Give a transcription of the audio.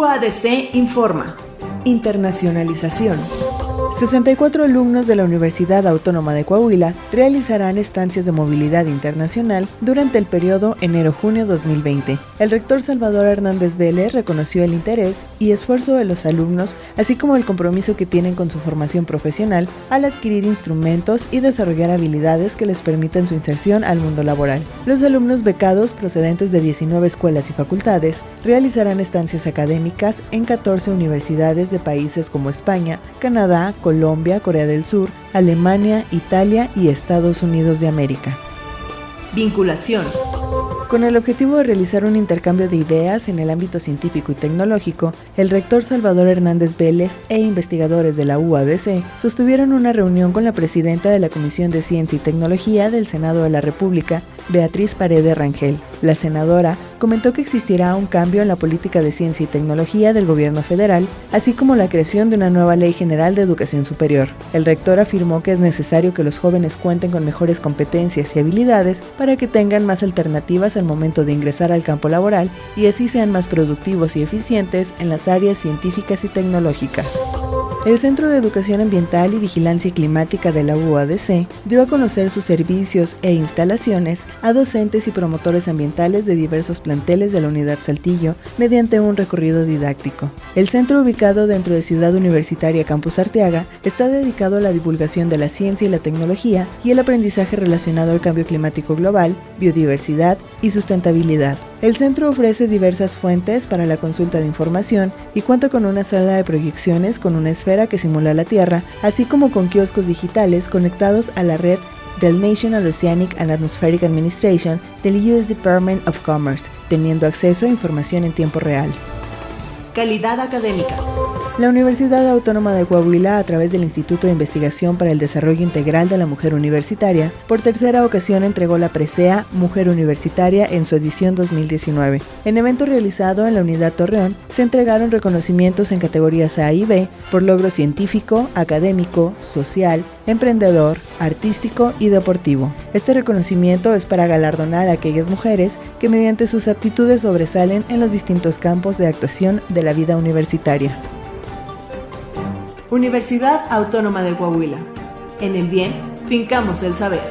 UADC informa. Internacionalización. 64 alumnos de la Universidad Autónoma de Coahuila realizarán estancias de movilidad internacional durante el periodo enero-junio 2020. El rector Salvador Hernández Vélez reconoció el interés y esfuerzo de los alumnos, así como el compromiso que tienen con su formación profesional al adquirir instrumentos y desarrollar habilidades que les permitan su inserción al mundo laboral. Los alumnos becados procedentes de 19 escuelas y facultades realizarán estancias académicas en 14 universidades de países como España, Canadá, Colombia, Corea del Sur, Alemania, Italia y Estados Unidos de América. Vinculación. Con el objetivo de realizar un intercambio de ideas en el ámbito científico y tecnológico, el rector Salvador Hernández Vélez e investigadores de la UADC sostuvieron una reunión con la presidenta de la Comisión de Ciencia y Tecnología del Senado de la República, Beatriz Paredes Rangel. La senadora comentó que existirá un cambio en la política de ciencia y tecnología del gobierno federal, así como la creación de una nueva ley general de educación superior. El rector afirmó que es necesario que los jóvenes cuenten con mejores competencias y habilidades para que tengan más alternativas al momento de ingresar al campo laboral y así sean más productivos y eficientes en las áreas científicas y tecnológicas. El Centro de Educación Ambiental y Vigilancia Climática de la UADC dio a conocer sus servicios e instalaciones a docentes y promotores ambientales de diversos planteles de la Unidad Saltillo mediante un recorrido didáctico. El centro ubicado dentro de Ciudad Universitaria Campus Arteaga está dedicado a la divulgación de la ciencia y la tecnología y el aprendizaje relacionado al cambio climático global, biodiversidad y sustentabilidad. El centro ofrece diversas fuentes para la consulta de información y cuenta con una sala de proyecciones con una esfera que simula la Tierra, así como con kioscos digitales conectados a la red del National Oceanic and Atmospheric Administration del US Department of Commerce, teniendo acceso a información en tiempo real. Calidad académica. La Universidad Autónoma de Coahuila, a través del Instituto de Investigación para el Desarrollo Integral de la Mujer Universitaria, por tercera ocasión entregó la presea Mujer Universitaria en su edición 2019. En evento realizado en la Unidad Torreón, se entregaron reconocimientos en categorías A y B por logro científico, académico, social, emprendedor, artístico y deportivo. Este reconocimiento es para galardonar a aquellas mujeres que mediante sus aptitudes sobresalen en los distintos campos de actuación de la vida universitaria. Universidad Autónoma de Coahuila. En el bien, fincamos el saber.